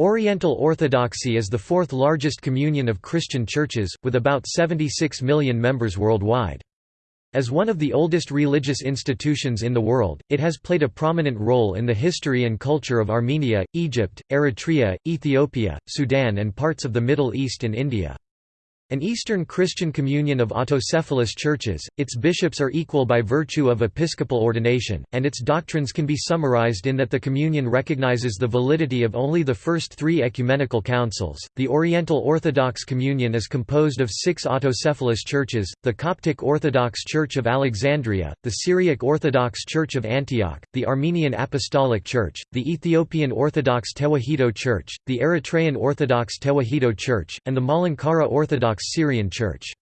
Oriental Orthodoxy is the fourth largest communion of Christian churches, with about 76 million members worldwide. As one of the oldest religious institutions in the world, it has played a prominent role in the history and culture of Armenia, Egypt, Eritrea, Ethiopia, Sudan and parts of the Middle East and India. An Eastern Christian communion of autocephalous churches, its bishops are equal by virtue of episcopal ordination, and its doctrines can be summarized in that the communion recognizes the validity of only the first three ecumenical councils. The Oriental Orthodox Communion is composed of six autocephalous churches the Coptic Orthodox Church of Alexandria, the Syriac Orthodox Church of Antioch, the Armenian Apostolic Church, the Ethiopian Orthodox Tewahedo Church, the Eritrean Orthodox Tewahedo Church, and the Malankara Orthodox Orthodox Syrian Church.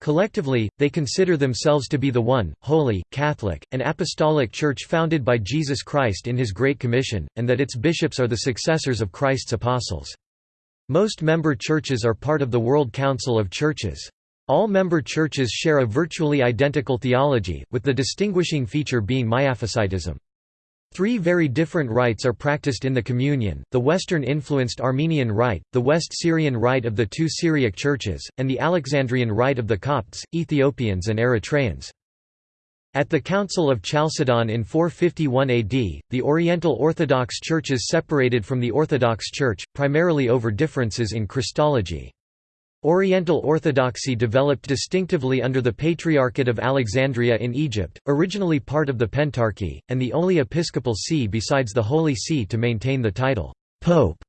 Collectively, they consider themselves to be the one, holy, Catholic, and Apostolic Church founded by Jesus Christ in his Great Commission, and that its bishops are the successors of Christ's apostles. Most member churches are part of the World Council of Churches. All member churches share a virtually identical theology, with the distinguishing feature being Miaphysitism. Three very different rites are practiced in the communion, the Western-influenced Armenian rite, the West Syrian rite of the two Syriac churches, and the Alexandrian rite of the Copts, Ethiopians and Eritreans. At the Council of Chalcedon in 451 AD, the Oriental Orthodox churches separated from the Orthodox Church, primarily over differences in Christology. Oriental Orthodoxy developed distinctively under the Patriarchate of Alexandria in Egypt, originally part of the Pentarchy, and the only episcopal see besides the Holy See to maintain the title, Pope.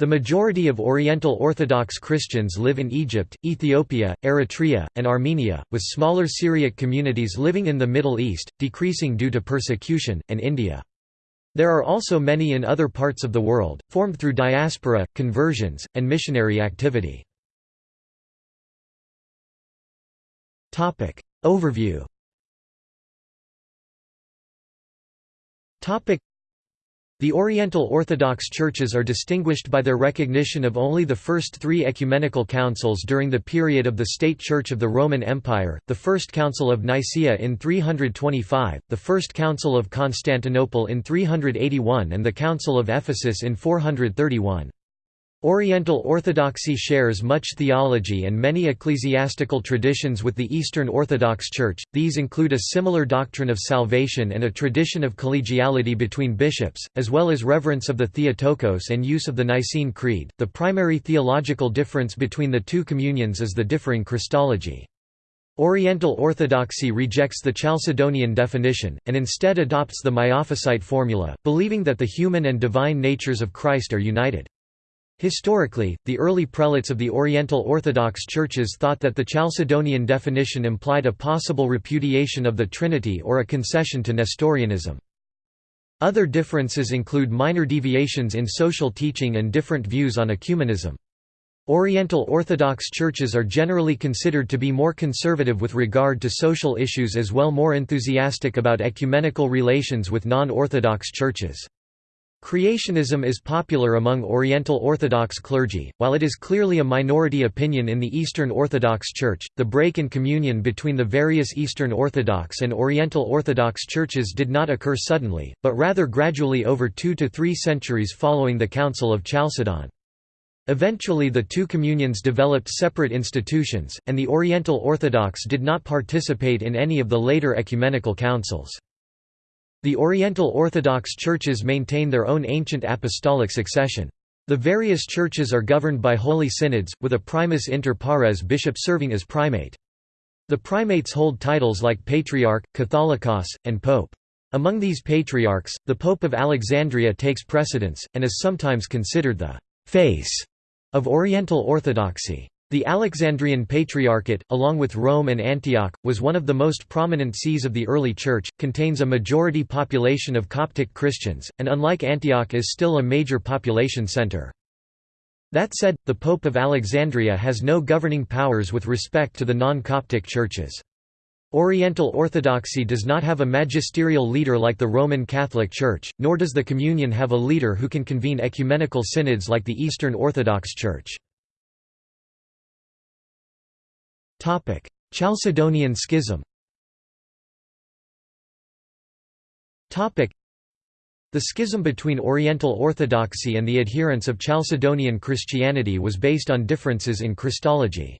The majority of Oriental Orthodox Christians live in Egypt, Ethiopia, Eritrea, and Armenia, with smaller Syriac communities living in the Middle East, decreasing due to persecution, and India. There are also many in other parts of the world, formed through diaspora, conversions, and missionary activity. Overview the Oriental Orthodox churches are distinguished by their recognition of only the first three ecumenical councils during the period of the State Church of the Roman Empire, the First Council of Nicaea in 325, the First Council of Constantinople in 381 and the Council of Ephesus in 431. Oriental Orthodoxy shares much theology and many ecclesiastical traditions with the Eastern Orthodox Church, these include a similar doctrine of salvation and a tradition of collegiality between bishops, as well as reverence of the Theotokos and use of the Nicene Creed. The primary theological difference between the two communions is the differing Christology. Oriental Orthodoxy rejects the Chalcedonian definition, and instead adopts the Miaphysite formula, believing that the human and divine natures of Christ are united. Historically, the early prelates of the Oriental Orthodox churches thought that the Chalcedonian definition implied a possible repudiation of the Trinity or a concession to Nestorianism. Other differences include minor deviations in social teaching and different views on ecumenism. Oriental Orthodox churches are generally considered to be more conservative with regard to social issues as well more enthusiastic about ecumenical relations with non-Orthodox churches. Creationism is popular among Oriental Orthodox clergy, while it is clearly a minority opinion in the Eastern Orthodox Church. The break in communion between the various Eastern Orthodox and Oriental Orthodox churches did not occur suddenly, but rather gradually over two to three centuries following the Council of Chalcedon. Eventually the two communions developed separate institutions, and the Oriental Orthodox did not participate in any of the later ecumenical councils. The Oriental Orthodox churches maintain their own ancient apostolic succession. The various churches are governed by holy synods, with a primus inter pares bishop serving as primate. The primates hold titles like Patriarch, Catholicos, and Pope. Among these patriarchs, the Pope of Alexandria takes precedence, and is sometimes considered the «face» of Oriental Orthodoxy. The Alexandrian Patriarchate, along with Rome and Antioch, was one of the most prominent sees of the early Church, contains a majority population of Coptic Christians, and unlike Antioch is still a major population center. That said, the Pope of Alexandria has no governing powers with respect to the non-Coptic churches. Oriental Orthodoxy does not have a magisterial leader like the Roman Catholic Church, nor does the Communion have a leader who can convene ecumenical synods like the Eastern Orthodox Church. Chalcedonian Schism The schism between Oriental Orthodoxy and the adherents of Chalcedonian Christianity was based on differences in Christology.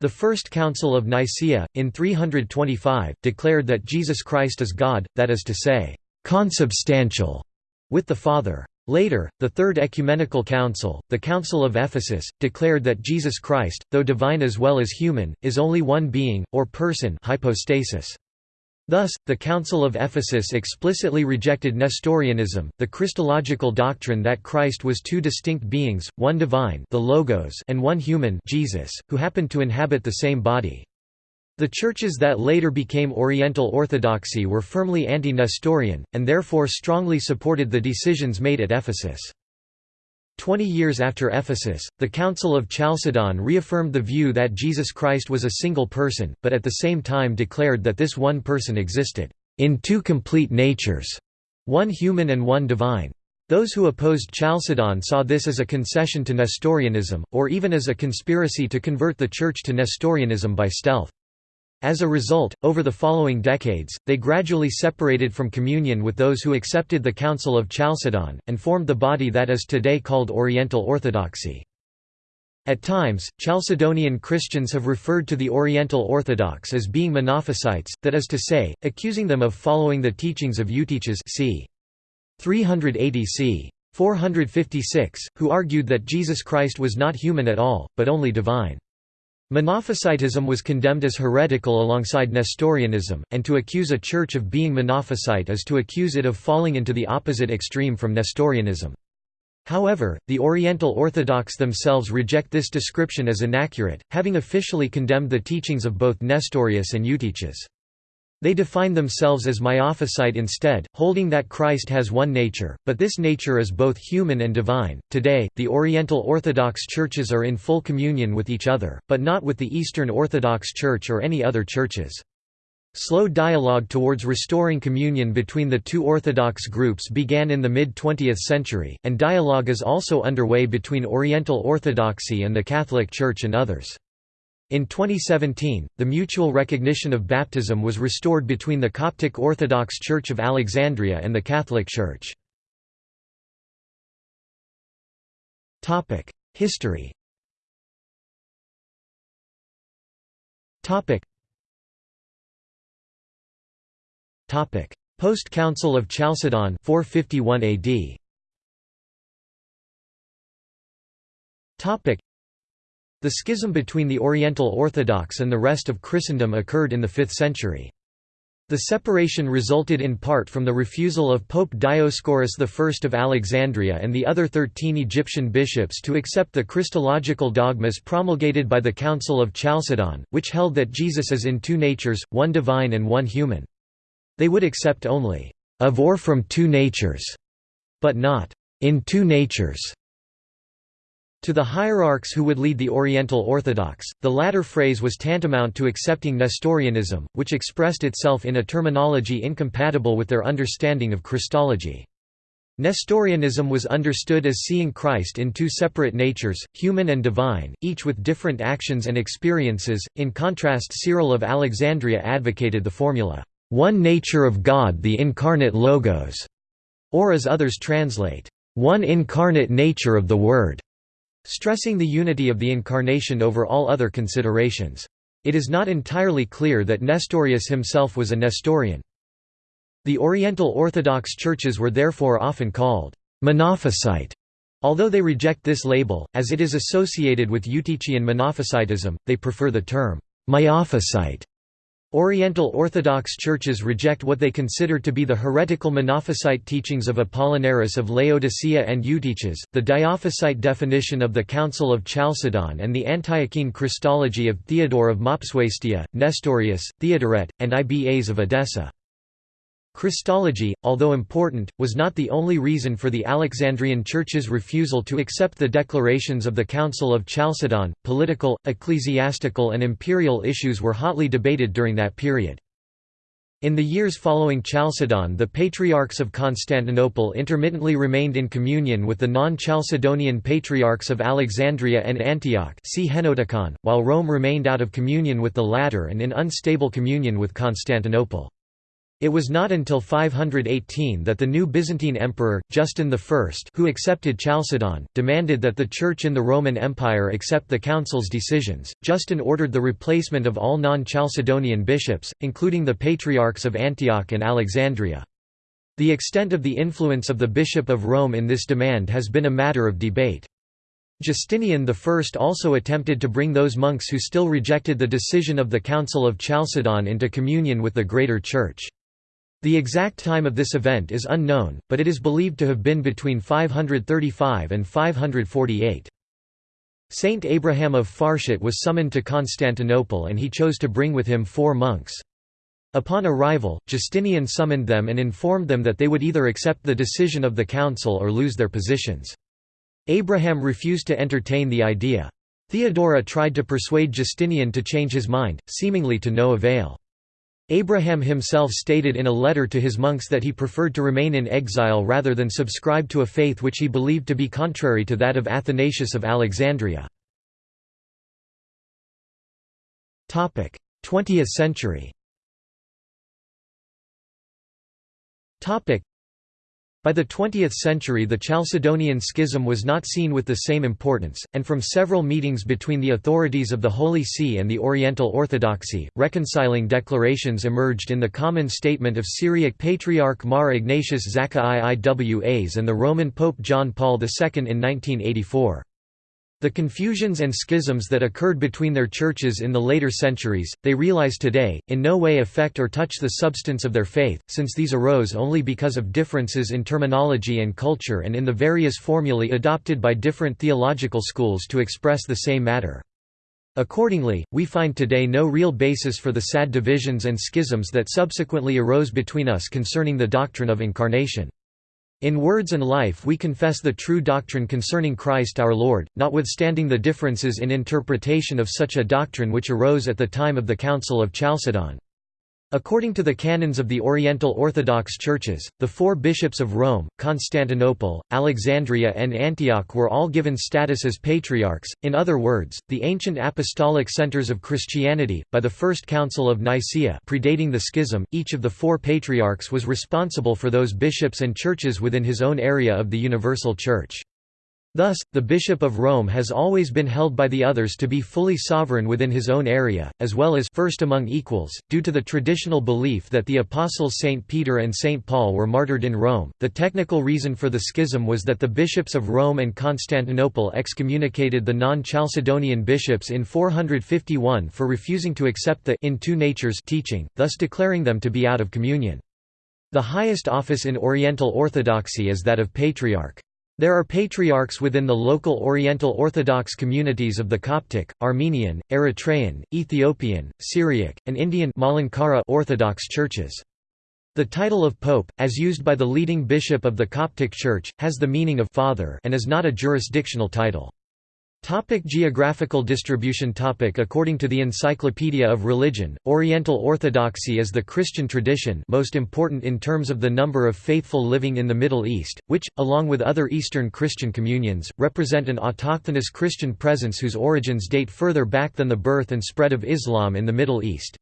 The First Council of Nicaea, in 325, declared that Jesus Christ is God, that is to say, consubstantial with the Father. Later, the Third Ecumenical Council, the Council of Ephesus, declared that Jesus Christ, though divine as well as human, is only one being, or person hypostasis. Thus, the Council of Ephesus explicitly rejected Nestorianism, the Christological doctrine that Christ was two distinct beings, one divine the Logos and one human Jesus, who happened to inhabit the same body. The churches that later became Oriental Orthodoxy were firmly anti-Nestorian, and therefore strongly supported the decisions made at Ephesus. Twenty years after Ephesus, the Council of Chalcedon reaffirmed the view that Jesus Christ was a single person, but at the same time declared that this one person existed, "...in two complete natures", one human and one divine. Those who opposed Chalcedon saw this as a concession to Nestorianism, or even as a conspiracy to convert the Church to Nestorianism by stealth. As a result, over the following decades, they gradually separated from communion with those who accepted the Council of Chalcedon, and formed the body that is today called Oriental Orthodoxy. At times, Chalcedonian Christians have referred to the Oriental Orthodox as being Monophysites, that is to say, accusing them of following the teachings of Eutyches c. 380 c. 456, who argued that Jesus Christ was not human at all, but only divine. Monophysitism was condemned as heretical alongside Nestorianism, and to accuse a church of being Monophysite is to accuse it of falling into the opposite extreme from Nestorianism. However, the Oriental Orthodox themselves reject this description as inaccurate, having officially condemned the teachings of both Nestorius and Eutyches. They define themselves as Miaphysite instead, holding that Christ has one nature, but this nature is both human and divine. Today, the Oriental Orthodox churches are in full communion with each other, but not with the Eastern Orthodox Church or any other churches. Slow dialogue towards restoring communion between the two Orthodox groups began in the mid-20th century, and dialogue is also underway between Oriental Orthodoxy and the Catholic Church and others. In 2017, the mutual recognition of baptism was restored between the Coptic Orthodox Church of Alexandria and the Catholic Church. History Post-Council of Chalcedon 451 AD the schism between the Oriental Orthodox and the rest of Christendom occurred in the 5th century. The separation resulted in part from the refusal of Pope Dioscorus I of Alexandria and the other thirteen Egyptian bishops to accept the Christological dogmas promulgated by the Council of Chalcedon, which held that Jesus is in two natures, one divine and one human. They would accept only, "...of or from two natures", but not, "...in two natures". To the hierarchs who would lead the Oriental Orthodox, the latter phrase was tantamount to accepting Nestorianism, which expressed itself in a terminology incompatible with their understanding of Christology. Nestorianism was understood as seeing Christ in two separate natures, human and divine, each with different actions and experiences. In contrast, Cyril of Alexandria advocated the formula, one nature of God the incarnate Logos, or as others translate, one incarnate nature of the Word stressing the unity of the Incarnation over all other considerations. It is not entirely clear that Nestorius himself was a Nestorian. The Oriental Orthodox churches were therefore often called Monophysite, although they reject this label, as it is associated with Eutychian Monophysitism, they prefer the term Miaphysite. Oriental Orthodox churches reject what they consider to be the heretical Monophysite teachings of Apollinaris of Laodicea and Eutyches, the Diophysite definition of the Council of Chalcedon and the Antiochene Christology of Theodore of Mopsuestia, Nestorius, Theodoret, and Ibas of Edessa. Christology, although important, was not the only reason for the Alexandrian Church's refusal to accept the declarations of the Council of Chalcedon. Political, ecclesiastical, and imperial issues were hotly debated during that period. In the years following Chalcedon the Patriarchs of Constantinople intermittently remained in communion with the non-Chalcedonian Patriarchs of Alexandria and Antioch see while Rome remained out of communion with the latter and in unstable communion with Constantinople. It was not until 518 that the new Byzantine emperor, Justin I who accepted Chalcedon, demanded that the Church in the Roman Empire accept the Council's decisions. Justin ordered the replacement of all non-Chalcedonian bishops, including the Patriarchs of Antioch and Alexandria. The extent of the influence of the Bishop of Rome in this demand has been a matter of debate. Justinian I also attempted to bring those monks who still rejected the decision of the Council of Chalcedon into communion with the Greater Church. The exact time of this event is unknown, but it is believed to have been between 535 and 548. Saint Abraham of Farshut was summoned to Constantinople and he chose to bring with him four monks. Upon arrival, Justinian summoned them and informed them that they would either accept the decision of the council or lose their positions. Abraham refused to entertain the idea. Theodora tried to persuade Justinian to change his mind, seemingly to no avail. Abraham himself stated in a letter to his monks that he preferred to remain in exile rather than subscribe to a faith which he believed to be contrary to that of Athanasius of Alexandria. 20th century by the 20th century the Chalcedonian Schism was not seen with the same importance, and from several meetings between the authorities of the Holy See and the Oriental Orthodoxy, reconciling declarations emerged in the Common Statement of Syriac Patriarch Mar Ignatius Zakka I Iwas and the Roman Pope John Paul II in 1984. The confusions and schisms that occurred between their churches in the later centuries, they realize today, in no way affect or touch the substance of their faith, since these arose only because of differences in terminology and culture and in the various formulae adopted by different theological schools to express the same matter. Accordingly, we find today no real basis for the sad divisions and schisms that subsequently arose between us concerning the doctrine of incarnation. In words and life we confess the true doctrine concerning Christ our Lord, notwithstanding the differences in interpretation of such a doctrine which arose at the time of the Council of Chalcedon. According to the canons of the Oriental Orthodox Churches, the four bishops of Rome, Constantinople, Alexandria and Antioch were all given status as patriarchs, in other words, the ancient apostolic centers of Christianity. By the First Council of Nicaea predating the schism, each of the four patriarchs was responsible for those bishops and churches within his own area of the universal church. Thus, the Bishop of Rome has always been held by the others to be fully sovereign within his own area, as well as first among equals, due to the traditional belief that the apostles St. Peter and St. Paul were martyred in Rome. The technical reason for the schism was that the bishops of Rome and Constantinople excommunicated the non Chalcedonian bishops in 451 for refusing to accept the in two natures teaching, thus declaring them to be out of communion. The highest office in Oriental Orthodoxy is that of Patriarch. There are patriarchs within the local Oriental Orthodox communities of the Coptic, Armenian, Eritrean, Ethiopian, Syriac, and Indian Orthodox churches. The title of pope, as used by the leading bishop of the Coptic Church, has the meaning of father and is not a jurisdictional title. Topic geographical distribution topic According to the Encyclopedia of Religion, Oriental Orthodoxy is the Christian tradition most important in terms of the number of faithful living in the Middle East, which, along with other Eastern Christian communions, represent an autochthonous Christian presence whose origins date further back than the birth and spread of Islam in the Middle East.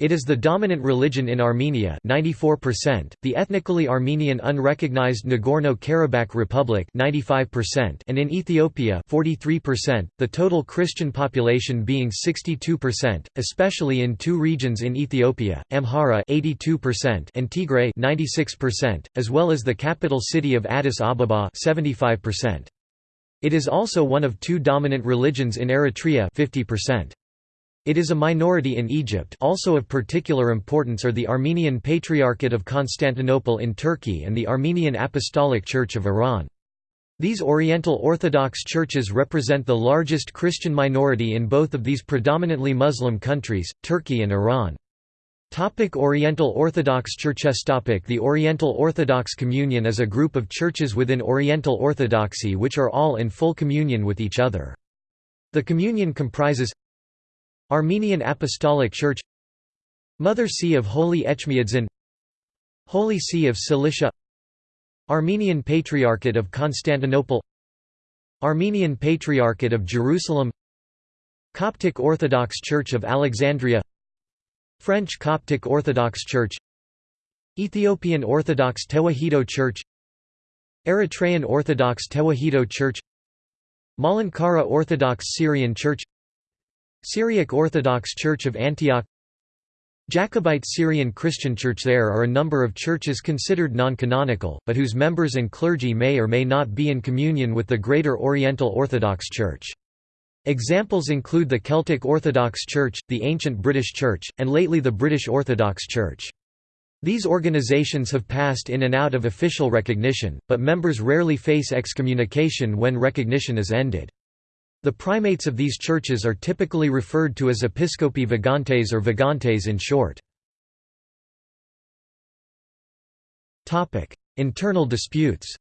It is the dominant religion in Armenia 94%, the ethnically Armenian unrecognized Nagorno-Karabakh Republic 95%, and in Ethiopia 43%, the total Christian population being 62%, especially in two regions in Ethiopia, Amhara 82% and Tigray 96%, as well as the capital city of Addis Ababa 75%. It is also one of two dominant religions in Eritrea 50%. It is a minority in Egypt also of particular importance are the Armenian Patriarchate of Constantinople in Turkey and the Armenian Apostolic Church of Iran. These Oriental Orthodox churches represent the largest Christian minority in both of these predominantly Muslim countries, Turkey and Iran. Topic Oriental Orthodox Churches Topic The Oriental Orthodox Communion is a group of churches within Oriental Orthodoxy which are all in full communion with each other. The communion comprises Armenian Apostolic Church Mother See of Holy Echmiadzin Holy See of Cilicia Armenian Patriarchate of Constantinople Armenian Patriarchate of Jerusalem Coptic Orthodox Church of Alexandria French Coptic Orthodox Church Ethiopian Orthodox Tewahedo Church Eritrean Orthodox Tewahedo Church Malankara Orthodox Syrian Church Syriac Orthodox Church of Antioch Jacobite Syrian Christian Church There are a number of churches considered non-canonical, but whose members and clergy may or may not be in communion with the Greater Oriental Orthodox Church. Examples include the Celtic Orthodox Church, the Ancient British Church, and lately the British Orthodox Church. These organizations have passed in and out of official recognition, but members rarely face excommunication when recognition is ended. The primates of these churches are typically referred to as episcopi vagantes or vagantes in short. Internal disputes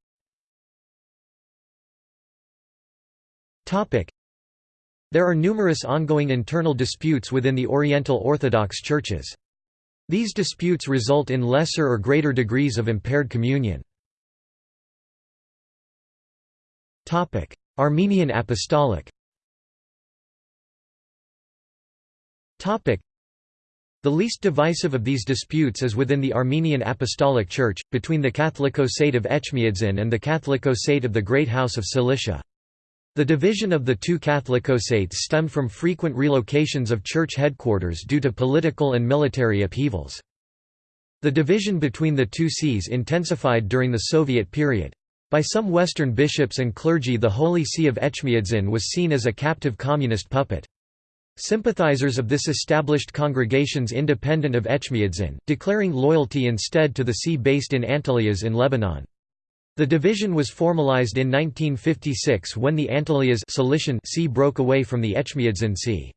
There are numerous ongoing internal disputes within the Oriental Orthodox churches. These disputes result in lesser or greater degrees of impaired communion. Armenian Apostolic The least divisive of these disputes is within the Armenian Apostolic Church, between the Catholicosate of Echmiadzin and the Catholicosate of the Great House of Cilicia. The division of the two Catholicosates stemmed from frequent relocations of church headquarters due to political and military upheavals. The division between the two sees intensified during the Soviet period. By some Western bishops and clergy the Holy See of Echmiadzin was seen as a captive communist puppet. Sympathizers of this established congregations independent of Echmiadzin, declaring loyalty instead to the see based in Antelias in Lebanon. The division was formalized in 1956 when the Antelias Cilician see broke away from the Echmiadzin see.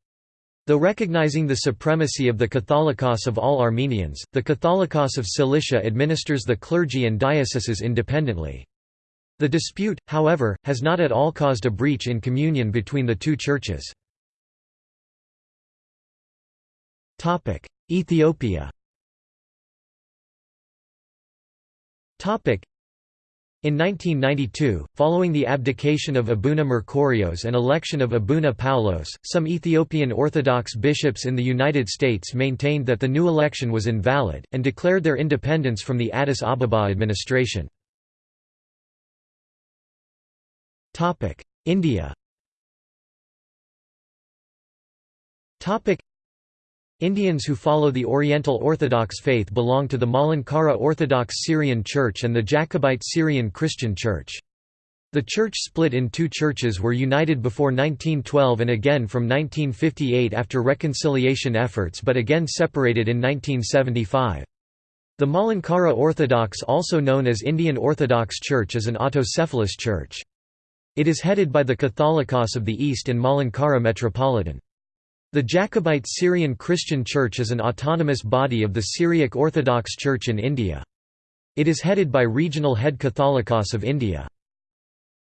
Though recognizing the supremacy of the Catholicos of all Armenians, the Catholicos of Cilicia administers the clergy and dioceses independently. The dispute, however, has not at all caused a breach in communion between the two churches. Ethiopia in 1992, following the abdication of Abuna Merkorios and election of Abuna Paulos, some Ethiopian Orthodox bishops in the United States maintained that the new election was invalid, and declared their independence from the Addis Ababa administration. India Indians who follow the Oriental Orthodox faith belong to the Malankara Orthodox Syrian Church and the Jacobite Syrian Christian Church. The church split in two churches were united before 1912 and again from 1958 after reconciliation efforts but again separated in 1975. The Malankara Orthodox also known as Indian Orthodox Church is an autocephalous church. It is headed by the Catholicos of the East and Malankara Metropolitan. The Jacobite Syrian Christian Church is an autonomous body of the Syriac Orthodox Church in India. It is headed by regional head Catholicos of India.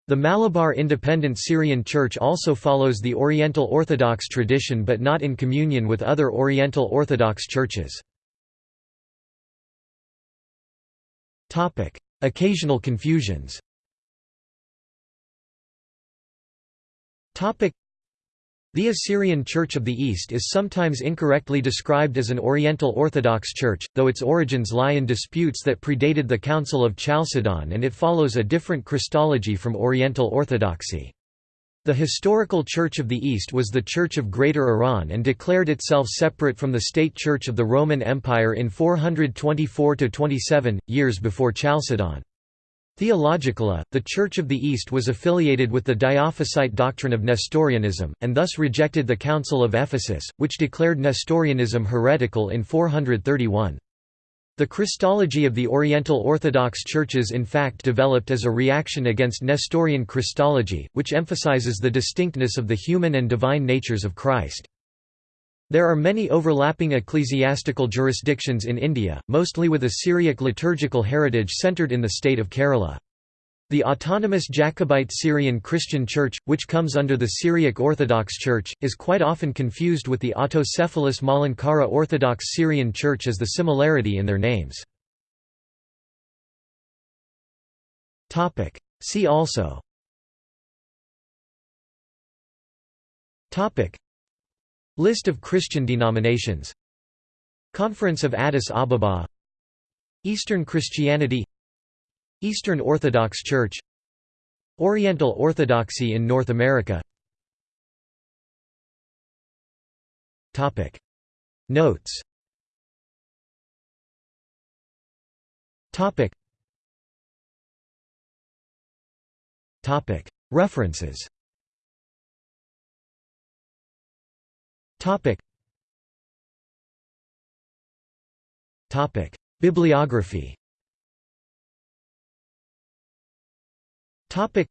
The Malabar Independent Syrian Church also follows the Oriental Orthodox tradition but not in communion with other Oriental Orthodox churches. Occasional confusions the Assyrian Church of the East is sometimes incorrectly described as an Oriental Orthodox Church, though its origins lie in disputes that predated the Council of Chalcedon and it follows a different Christology from Oriental Orthodoxy. The historical Church of the East was the Church of Greater Iran and declared itself separate from the state church of the Roman Empire in 424–27, years before Chalcedon. Theologically, the Church of the East was affiliated with the Diophysite doctrine of Nestorianism, and thus rejected the Council of Ephesus, which declared Nestorianism heretical in 431. The Christology of the Oriental Orthodox churches in fact developed as a reaction against Nestorian Christology, which emphasizes the distinctness of the human and divine natures of Christ. There are many overlapping ecclesiastical jurisdictions in India, mostly with a Syriac liturgical heritage centred in the state of Kerala. The autonomous Jacobite Syrian Christian Church, which comes under the Syriac Orthodox Church, is quite often confused with the autocephalous Malankara Orthodox Syrian Church as the similarity in their names. See also List of Christian denominations. Conference of Addis Ababa. Eastern Christianity. Eastern Orthodox Church. Oriental Orthodoxy in North America. Notes. References Bibliography Topic.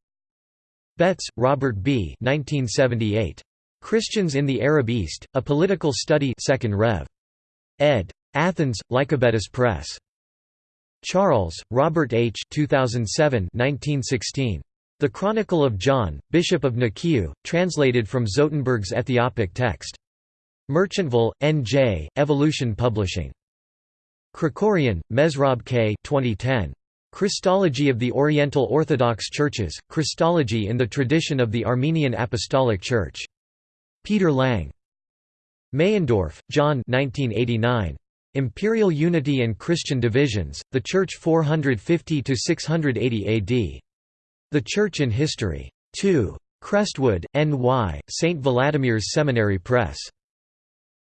Betts, Robert B. 1978. Christians in the Arab East, A Political Study 2nd Rev. ed. Athens, Lycabettus Press. Charles, Robert H. 2007 1916. The Chronicle of John, Bishop of Nikiu, translated from Zotenberg's Ethiopic text. Merchantville, N.J., Evolution Publishing. Krikorian, Mesrob K. 2010. Christology of the Oriental Orthodox Churches, Christology in the Tradition of the Armenian Apostolic Church. Peter Lang. Meyendorff, John 1989. Imperial Unity and Christian Divisions, The Church 450–680 AD. The Church in History. 2. Crestwood, N.Y., St. Vladimir's Seminary Press.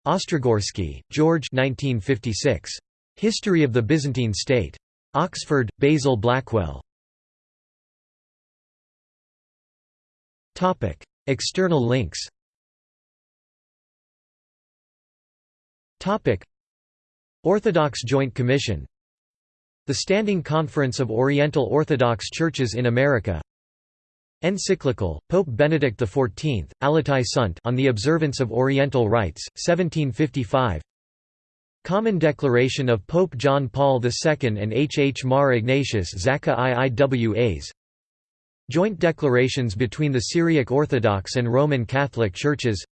Ostrogorsky, George 1956. History of the Byzantine State. Oxford, Basil Blackwell. External links Orthodox Joint Commission the Standing Conference of Oriental Orthodox Churches in America Encyclical, Pope Benedict XIV, Allatae Sunt on the Observance of Oriental Rites, 1755 Common Declaration of Pope John Paul II and H. H. Mar Ignatius Zakka I Iwas. Joint declarations between the Syriac Orthodox and Roman Catholic Churches.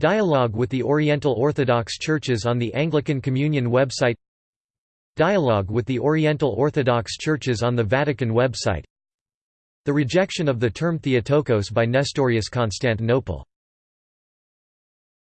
Dialogue with the Oriental Orthodox Churches on the Anglican Communion website. Dialogue with the Oriental Orthodox Churches on the Vatican website The rejection of the term Theotokos by Nestorius Constantinople